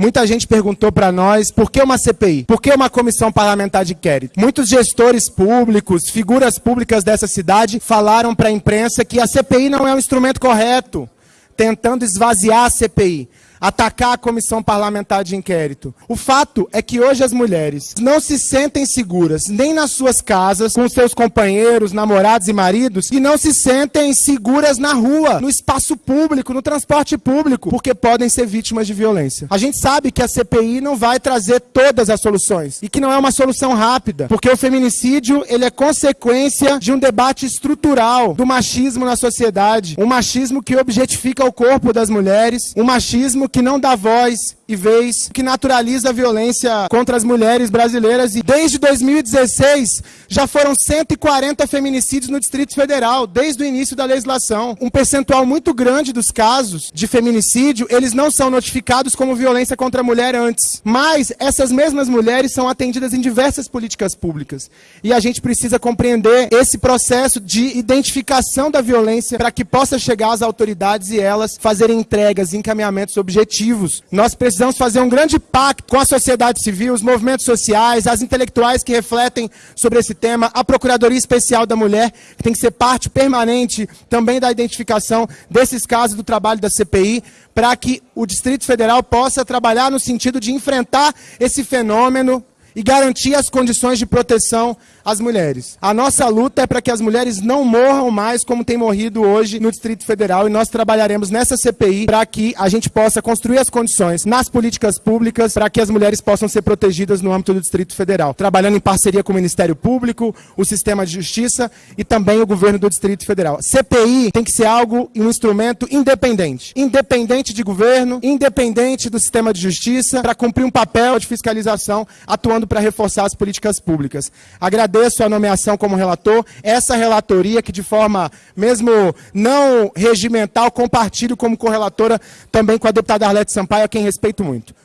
Muita gente perguntou para nós por que uma CPI? Por que uma comissão parlamentar de inquérito? Muitos gestores públicos, figuras públicas dessa cidade falaram para a imprensa que a CPI não é um instrumento correto, tentando esvaziar a CPI atacar a comissão parlamentar de inquérito. O fato é que hoje as mulheres não se sentem seguras nem nas suas casas, com seus companheiros, namorados e maridos, e não se sentem seguras na rua, no espaço público, no transporte público, porque podem ser vítimas de violência. A gente sabe que a CPI não vai trazer todas as soluções e que não é uma solução rápida, porque o feminicídio ele é consequência de um debate estrutural do machismo na sociedade, um machismo que objetifica o corpo das mulheres, um machismo que não dá voz e vez, que naturaliza a violência contra as mulheres brasileiras. E desde 2016 já foram 140 feminicídios no Distrito Federal, desde o início da legislação. Um percentual muito grande dos casos de feminicídio, eles não são notificados como violência contra a mulher antes. Mas essas mesmas mulheres são atendidas em diversas políticas públicas. E a gente precisa compreender esse processo de identificação da violência para que possa chegar às autoridades e elas fazerem entregas, encaminhamentos objetivos. Nós precisamos precisamos fazer um grande pacto com a sociedade civil, os movimentos sociais, as intelectuais que refletem sobre esse tema, a Procuradoria Especial da Mulher, que tem que ser parte permanente também da identificação desses casos do trabalho da CPI, para que o Distrito Federal possa trabalhar no sentido de enfrentar esse fenômeno e garantir as condições de proteção às mulheres. A nossa luta é para que as mulheres não morram mais como tem morrido hoje no Distrito Federal e nós trabalharemos nessa CPI para que a gente possa construir as condições nas políticas públicas para que as mulheres possam ser protegidas no âmbito do Distrito Federal, trabalhando em parceria com o Ministério Público, o Sistema de Justiça e também o governo do Distrito Federal. CPI tem que ser algo, um instrumento independente, independente de governo, independente do Sistema de Justiça, para cumprir um papel de fiscalização atuando para reforçar as políticas públicas. Agradeço a nomeação como relator, essa relatoria que de forma mesmo não regimental compartilho como correlatora também com a deputada Arlete Sampaio, a quem respeito muito.